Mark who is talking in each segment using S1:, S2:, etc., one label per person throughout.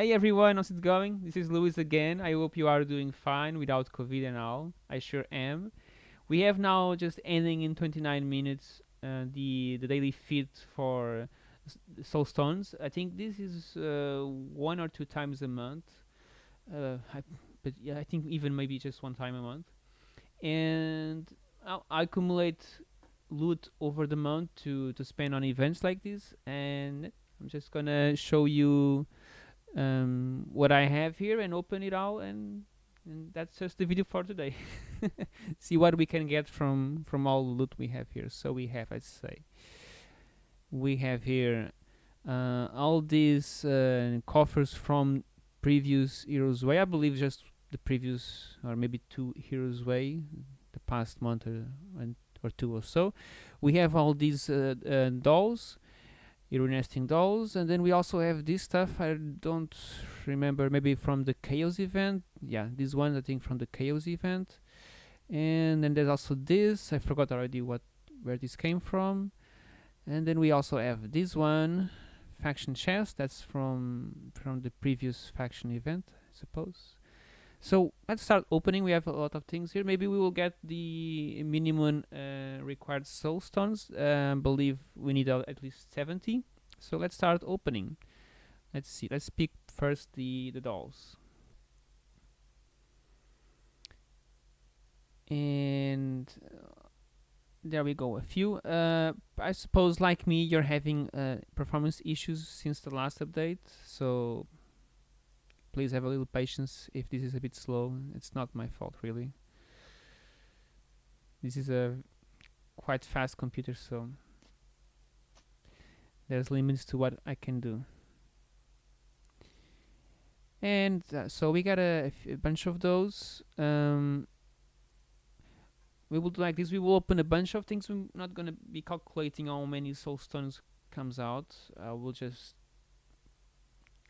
S1: Hey everyone, how's it going? This is Luis again. I hope you are doing fine without COVID and all. I sure am. We have now just ending in 29 minutes uh, the the daily feed for s- Soulstones. I think this is uh, one or two times a month. Uh, I, but yeah, I think even maybe just one time a month. And I, I accumulate loot over the month to to spend on events like this. And I'm just gonna show you um, what I have here and open it out and and that's just the video for today. See what we can get from from all the loot we have here. So we have, let's say, we have here uh, all these uh, coffers from previous Heroes Way. I believe just the previous or maybe two Heroes Way, the past month or, or two or so. We have all these uh, uh, dolls nesting dolls and then we also have this stuff i don't remember maybe from the chaos event. Yeah this one i think from the chaos event. And then there's also this i forgot already what where this came from. And then we also have this one faction chest that's from from the previous faction event i suppose so let's start opening. We have a lot of things here. Maybe we will get the minimum uh, required soul stones uh, believe we need uh, at least 70 so let's start opening. Let's see. Let's pick first the the dolls. And uh, there we go. A few. Uh, I suppose like me you're having uh, performance issues since the last update. So please have a little patience. If this is a bit slow it's not my fault really. This is a quite fast computer so there's limits to what I can do. And uh, so we got a, bunch of those. Um, we will do like this we will open a bunch of things. We're not gonna be calculating how many soul stones comes out. Uh, we'll just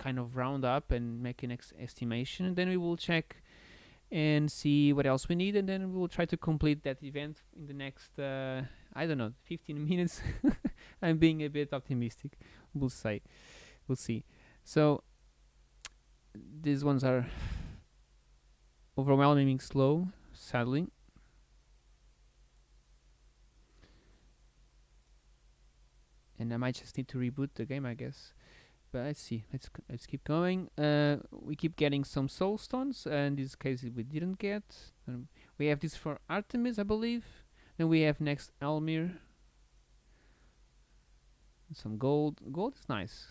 S1: kind of round up and make an estimation and then we will check and see what else we need and then we'll try to complete that event in the next uh, I don't know 15 minutes. I'm being a bit optimistic. We'll say we'll see. So these ones are overwhelmingly slow sadly. And I might just need to reboot the game I guess but let's see let's let's keep going. Uh, we keep getting some soul stones uh, in this case we didn't get. Um, we have this for Artemis I believe. Then we have next Elmir. Some gold. Gold is nice.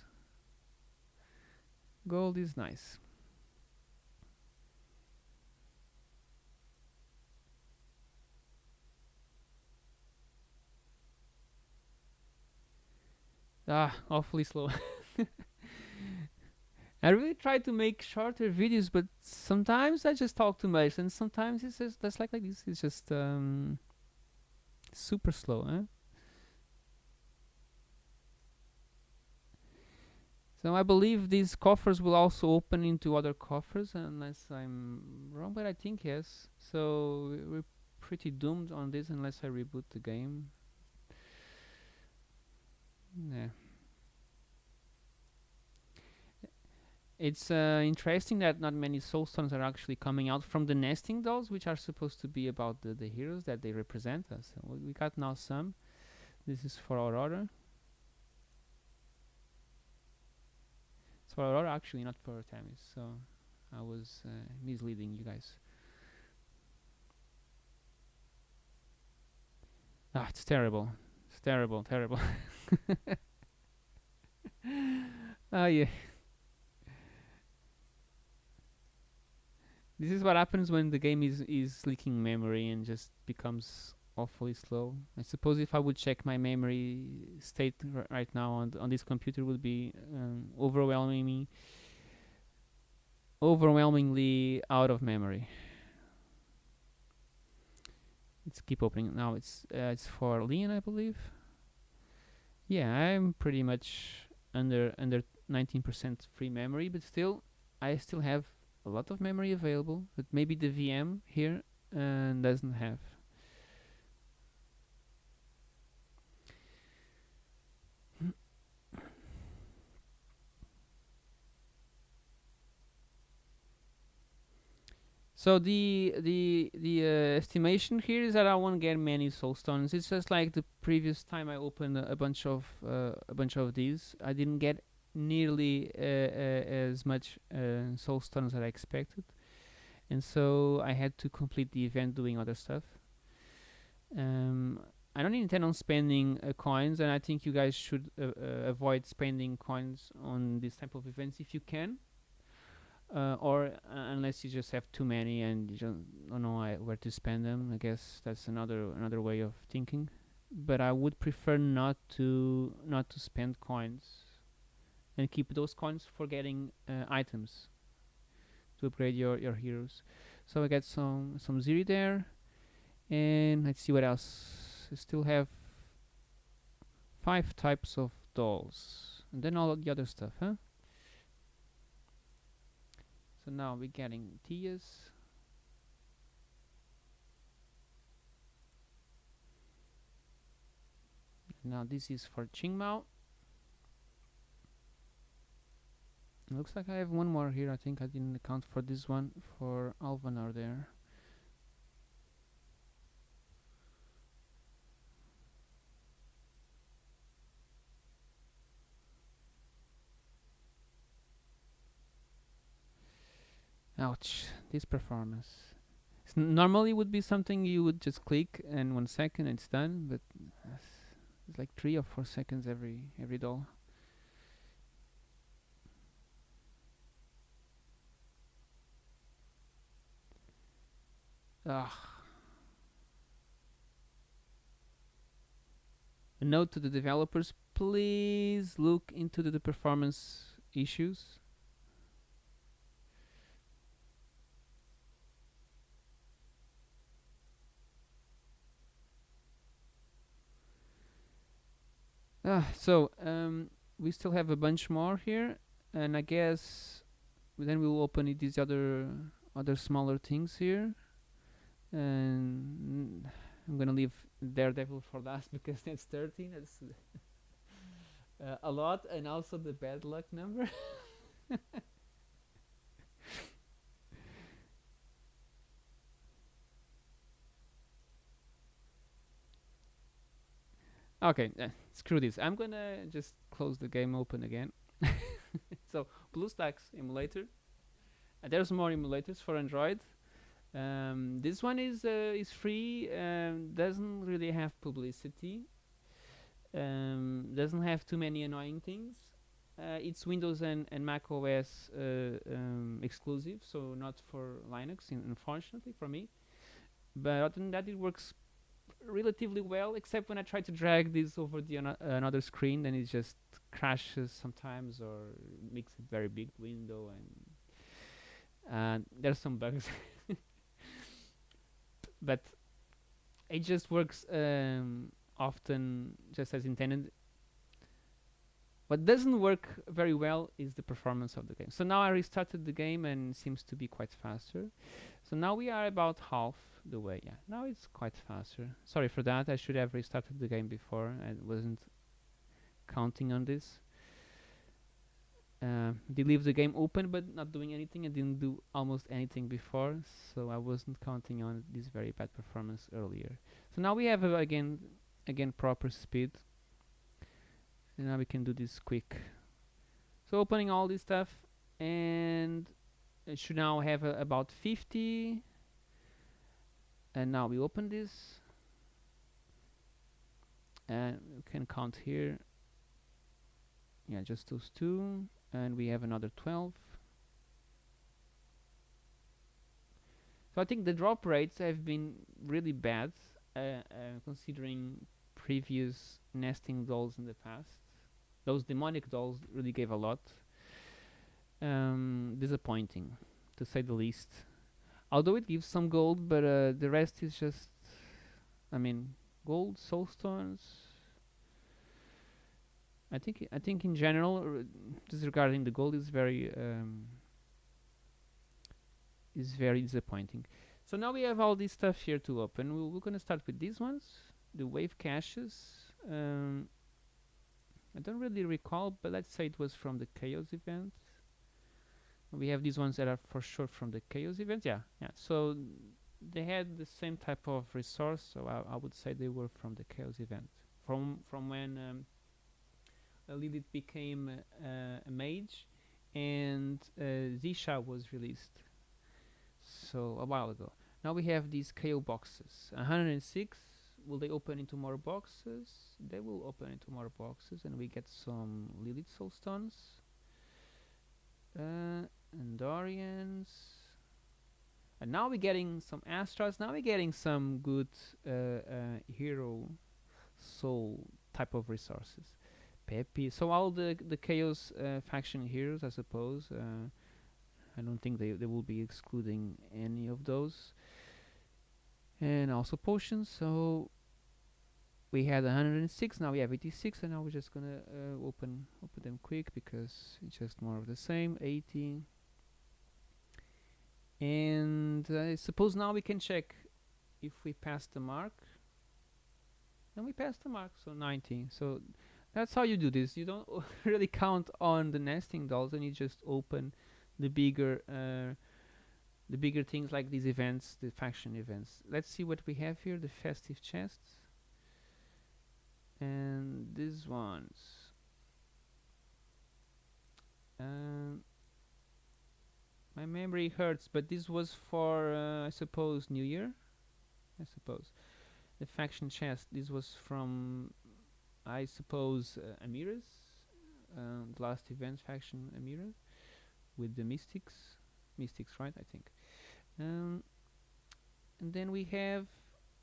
S1: Gold is nice. Ah awfully slow I really try to make shorter videos, but sometimes I just talk too much, and sometimes it's just that's like like this. It's just um, super slow, huh? So I believe these coffers will also open into other coffers, unless I'm wrong. But I think yes. So we- we're pretty doomed on this unless I reboot the game. Yeah. It's uh, interesting that not many soul stones are actually coming out from the nesting dolls, which are supposed to be about the, the heroes that they represent us. So we got now some. This is for Aurora. It's for Aurora, actually, not for Artemis. So I was uh, misleading you guys. Ah, it's terrible. It's terrible, terrible. Ah, yeah. This is what happens when the game is is leaking memory and just becomes awfully slow. I suppose if I would check my memory state right now on th- on this computer would be um, overwhelming me overwhelmingly out of memory. Let's keep opening now. It's uh, it's for Leon, I believe. Yeah, I'm pretty much under under 19% free memory, but still, I still have a lot of memory available but maybe the VM here uh, doesn't have. So the the the uh, estimation here is that I won't get many soulstones. It's just like the previous time I opened a, a bunch of uh, a bunch of these. I didn't get nearly uh, uh, as much uh, soul stones that I expected, and so I had to complete the event doing other stuff. Um, I don't intend on spending uh, coins, and I think you guys should uh, uh, avoid spending coins on this type of events if you can or unless you just have too many and you don't, know where to spend them. I guess that's another another way of thinking. But I would prefer not to not to spend coins and keep those coins for getting uh, items to upgrade your your heroes. So I got some some Ziri there, and let's see what else. I still have five types of dolls, and then all the other stuff, huh? So now we're getting Tias. Now this is for Qingmao. Looks like I have one more here. I think I didn't account for this one for Alvanar there. Ouch, this performance. S- normally would be something you would just click and one second it's done, but it's like three or four seconds every every doll. Ugh. A note to the developers: please look into the, the performance issues. Ah, so um, we still have a bunch more here, and I guess then we'll open these other other smaller things here, and I'm gonna leave Daredevil for last because that's 13. That's uh, a lot, and also the bad luck number. Okay, uh, screw this. I'm gonna just close the game open again. so BlueStacks emulator. Uh, there's more emulators for Android. Um, this one is uh, is free. Um, doesn't really have publicity. Um, doesn't have too many annoying things. Uh, it's Windows and, and Mac OS uh, um, exclusive, so not for Linux, in, unfortunately for me. But other than that, it works relatively well, except when I try to drag this over the ano- another screen, then it just crashes sometimes or makes a very big window, and uh, there's some bugs. but it just works um, often just as intended. What doesn't work very well is the performance of the game. So now I restarted the game and seems to be quite faster. So now we are about half the way. Yeah, now it's quite faster. Sorry for that. I should have restarted the game before. I wasn't counting on this. Uh, they leave the game open but not doing anything. I didn't do almost anything before, so I wasn't counting on this very bad performance earlier. So now we have uh, again, again proper speed. And now we can do this quick. So opening all this stuff, and it should now have uh, about 50 and now we open this and we can count here yeah just those two and we have another 12 so I think the drop rates have been really bad uh, uh, considering previous nesting dolls in the past. Those demonic dolls really gave a lot. Um, disappointing to say the least. Although it gives some gold but uh, the rest is just I mean gold soul stones I think I think in general r- disregarding the gold is very um, is very disappointing. So now we have all this stuff here to open. We we're gonna start with these ones the wave caches. Um, I don't really recall but let's say it was from the chaos event. We have these ones that are for sure from the chaos event. Yeah yeah. So they had the same type of resource so I, I would say they were from the chaos event. From from when um, Lilith became a mage and uh, Xe'Sha was released so a while ago. Now we have these KO boxes. 106 will they open into more boxes? They will open into more boxes and we get some Lilith soulstones uh, Andorians and now we're getting some Astras. Now we're getting some good uh, uh, hero soul type of resources Peppy so all the the chaos uh, faction heroes I suppose uh, I don't think they, they will be excluding any of those. And also potions. So we had 106 now we have 86 and now we're just gonna uh, open open them quick because it's just more of the same 80 and I suppose now we can check if we pass the mark. And we passed the mark so 19. so that's how you do this. You don't really count on the nesting dolls and you just open the bigger uh, the bigger things like these events the faction events. Let's see what we have here the festive chests. And these ones. Um, my memory hurts but this was for uh, I suppose New Year? I suppose. The faction chest. This was from I suppose uh, Amira's uh, the last event faction Amira with the mystics mystics right I think. Um, and then we have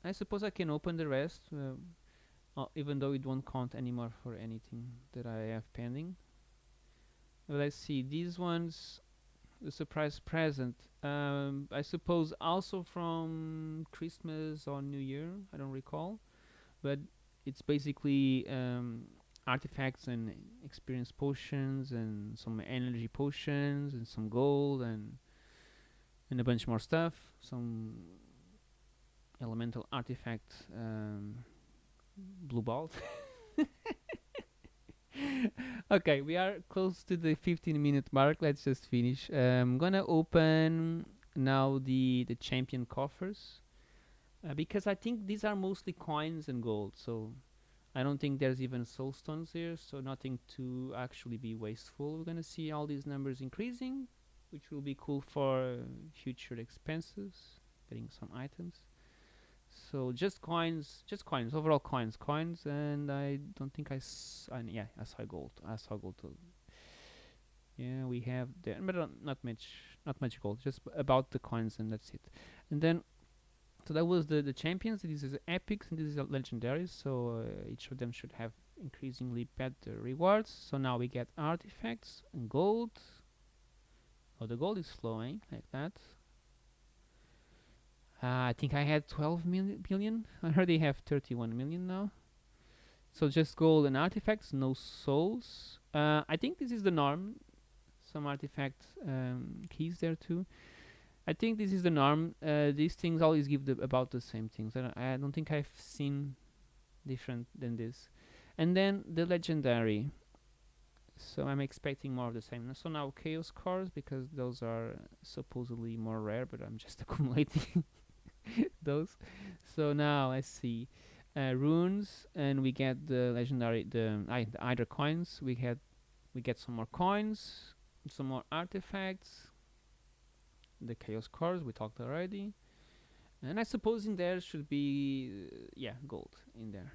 S1: I suppose I can open the rest uh, uh, even though it won't count anymore for anything that I have pending. Let's see these ones the surprise present. Um, I suppose also from Christmas or New Year I don't recall but it's basically um, artifacts and experience potions and some energy potions and some gold and and a bunch more stuff. Some elemental artifact um, blue ball okay we are close to the 15 minute mark. Let's just finish. I'm gonna open now the the champion coffers uh, because i think these are mostly coins and gold so i don't think there's even soul stones here so nothing to actually be wasteful. We're gonna see all these numbers increasing which will be cool for future expenses getting some items. So just coins just coins overall coins coins and I don't think I, s I yeah I saw gold I saw gold too. Yeah we have there but not much not much gold just about the coins and that's it. And then so that was the the champions this is epics and this is legendaries so uh, each of them should have increasingly better rewards so now we get artifacts and gold oh the gold is flowing like that uh, I think I had 12 million billion. I already have 31 million now. So just gold and artifacts, no souls. Uh, I think this is the norm. Some artifact um, keys there too. I think this is the norm. Uh, these things always give the, about the same things. I don't, I don't think I've seen different than this. And then the legendary. So I'm expecting more of the same. So now chaos cores because those are supposedly more rare, but I'm just accumulating those. So now let's see. Uh, runes and we get the legendary the, the either coins we had we get some more coins some more artifacts the chaos cards we talked already. And I suppose in there should be uh, yeah gold in there.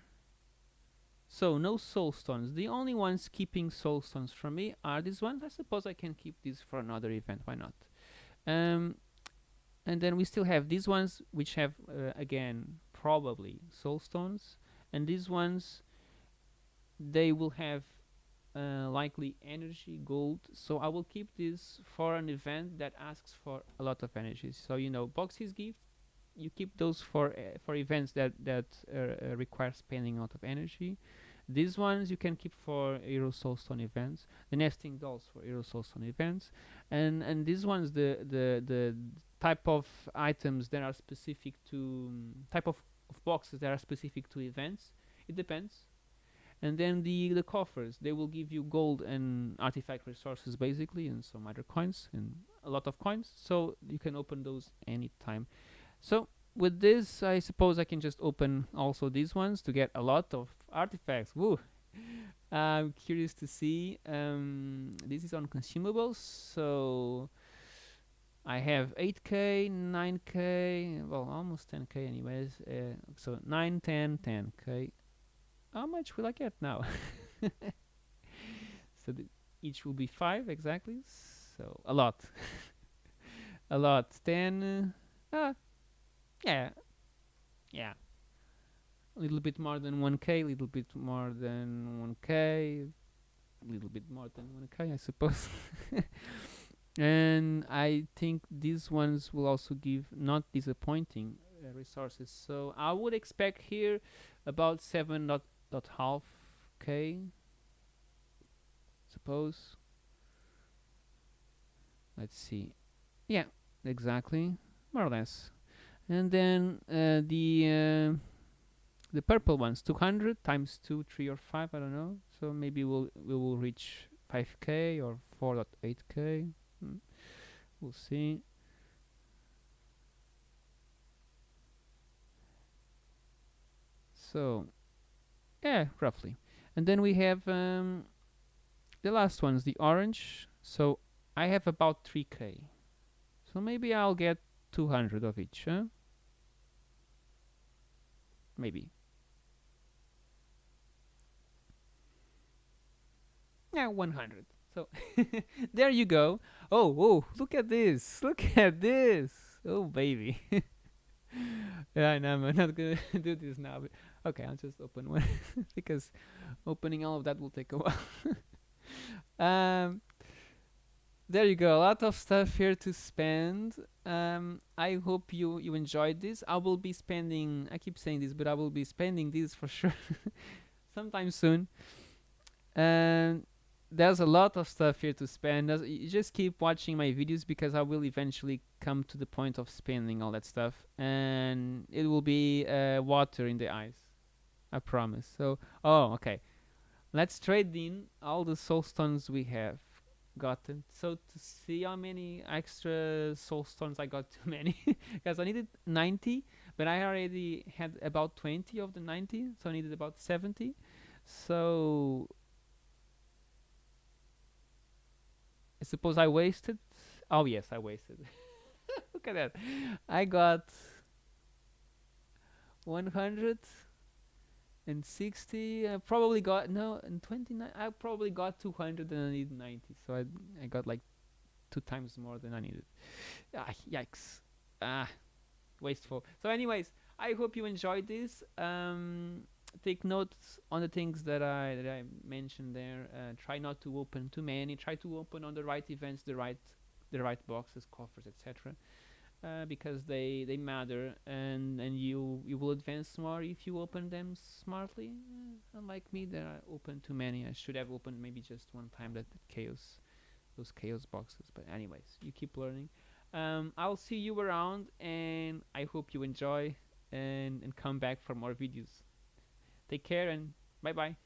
S1: So no soul stones. The only ones keeping soul stones from me are these ones. I suppose I can keep these for another event. Why not? Um, and then we still have these ones which have uh, again probably soul stones. And these ones they will have uh, likely energy gold. So I will keep this for an event that asks for a lot of energy. So you know boxes gift. You keep those for uh, for events that that uh, uh, require spending a lot of energy. These ones you can keep for Hero Soulstone events. The nesting dolls for Hero Soulstone events. And and these ones the the the type of items that are specific to um, type of, of boxes that are specific to events it depends and then the the coffers they will give you gold and artifact resources basically and some other coins and a lot of coins. So you can open those anytime. So with this I suppose I can just open also these ones to get a lot of artifacts. Woo! I'm curious to see um, this is on consumables so I have 8k 9k well almost 10k anyways uh, so 9 10 10k how much will I get now? So each will be 5 exactly. So a lot. A lot. 10 uh, ah, yeah. Yeah. A little bit more than 1k a little bit more than 1k a little bit more than 1k I suppose. And I think these ones will also give not disappointing uh, resources. So I would expect here about 7 dot, half k suppose. Let's see. Yeah exactly. More or less. And then uh, the uh, the purple ones 200 times 2 3 or 5 I don't know. So maybe we'll we will reach 5k or 4.8k hmm. we'll see. So yeah roughly. And then we have um, the last ones the orange. So I have about 3k so maybe I'll get 200 of each huh? maybe. Yeah 100 so there you go. Oh oh look at this look at this. Oh baby. Yeah I know I'm not gonna do this now okay I'll just open one because opening all of that will take a while. Um there you go. A lot of stuff here to spend. Um i hope you you enjoyed this. I will be spending i keep saying this but i will be spending this for sure sometime soon. And there's a lot of stuff here to spend. You just keep watching my videos because i will eventually come to the point of spending all that stuff. And it will be uh, water in the eyes i promise. So oh okay. Let's trade in all the soul stones we have gotten. So to see how many extra soul stones I got too many. Because I needed 90 but I already had about 20 of the 90 so I needed about 70 so I suppose I wasted oh yes I wasted. Look at that. I got 100 and 60 I probably got no and 29 I probably got 200 and I need 90 so I, I got like two times more than I needed. Ah, yikes. Ah wasteful. So anyways I hope you enjoyed this. Um, take notes on the things that I that I mentioned there. Uh, try not to open too many. Try to open on the right events the right the right boxes coffers etc uh, because they they matter and and you you will advance more if you open them smartly. Uh, unlike me that I opened too many. I should have opened maybe just one time that, that chaos those chaos boxes but anyways you keep learning. Um, I'll see you around and I hope you enjoy and, and come back for more videos. Take care and bye bye